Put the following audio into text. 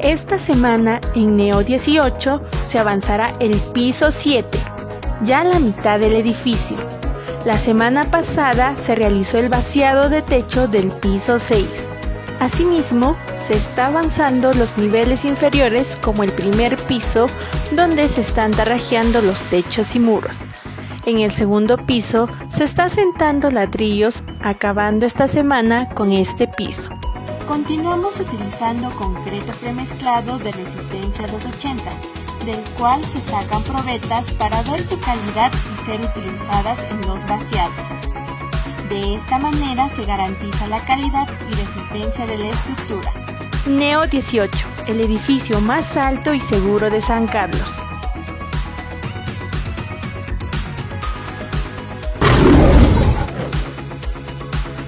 Esta semana en Neo 18 se avanzará el piso 7, ya la mitad del edificio. La semana pasada se realizó el vaciado de techo del piso 6. Asimismo, se está avanzando los niveles inferiores como el primer piso donde se están tarrajeando los techos y muros. En el segundo piso se está sentando ladrillos acabando esta semana con este piso. Continuamos utilizando concreto premezclado de resistencia 280, del cual se sacan probetas para ver su calidad y ser utilizadas en los vaciados. De esta manera se garantiza la calidad y resistencia de la estructura. Neo 18, el edificio más alto y seguro de San Carlos.